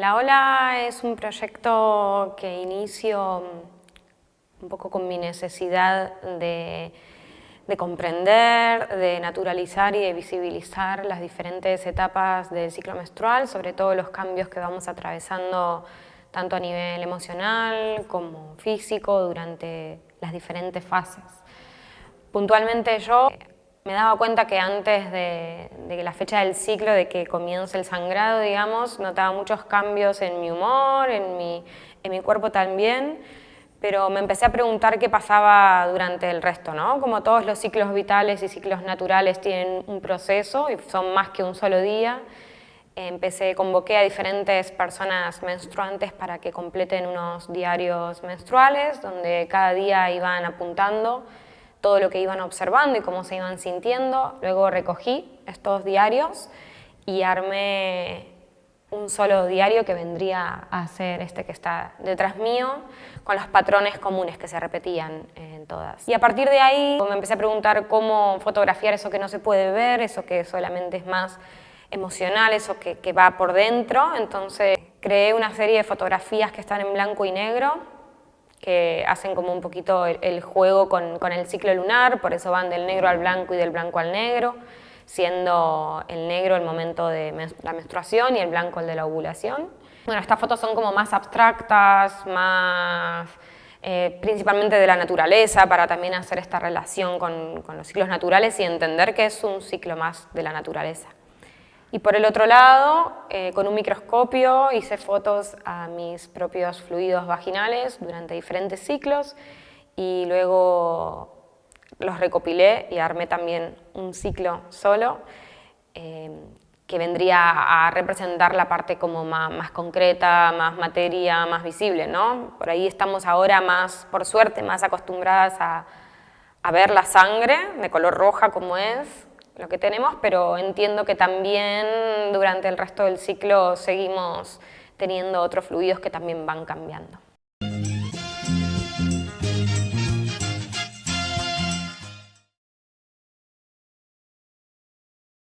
la Ola es un proyecto que inicio un poco con mi necesidad de, comprender, de naturalizar y de visibilizar las diferentes etapas del ciclo menstrual, sobre todo los cambios que vamos atravesando tanto a nivel emocional como físico durante las diferentes fases. Puntualmente yo me daba cuenta que antes de, la fecha del ciclo, de que comience el sangrado, digamos, notaba muchos cambios en mi humor, en mi, en mi cuerpo también, pero me empecé a preguntar qué pasaba durante el resto, ¿no? Como todos los ciclos vitales y ciclos naturales tienen un proceso y son más que un solo día, empecé, convoqué a diferentes personas menstruantes para que completen unos diarios menstruales, donde cada día iban apuntando todo lo que iban observando y cómo se iban sintiendo. Luego recogí estos diarios y armé un solo diario que vendría a ser este que está detrás mío, con los patrones comunes que se repetían en todas. Y a partir de ahí me empecé a preguntar cómo fotografiar eso que no se puede ver, eso que solamente es más emocional, eso que, que va por dentro. Entonces creé una serie de fotografías que están en blanco y negro, que hacen como un poquito el, juego con, el ciclo lunar, por eso van del negro al blanco y del blanco al negro, siendo el negro el momento de la menstruación y el blanco el de la ovulación. Bueno, estas fotos son como más abstractas, más eh, principalmente de la naturaleza, para también hacer esta relación con los ciclos naturales y entender que es un ciclo más de la naturaleza. Y por el otro lado, eh, con un microscopio hice fotos a mis propios fluidos vaginales durante diferentes ciclos y luego los recopilé y armé también un ciclo solo eh, que vendría a representar la parte como más, concreta, más materia, más visible, ¿no? Por ahí estamos ahora más, por suerte, más acostumbradas a, a ver la sangre de color roja como es, lo que tenemos, pero entiendo que también durante el resto del ciclo seguimos teniendo otros fluidos que también van cambiando.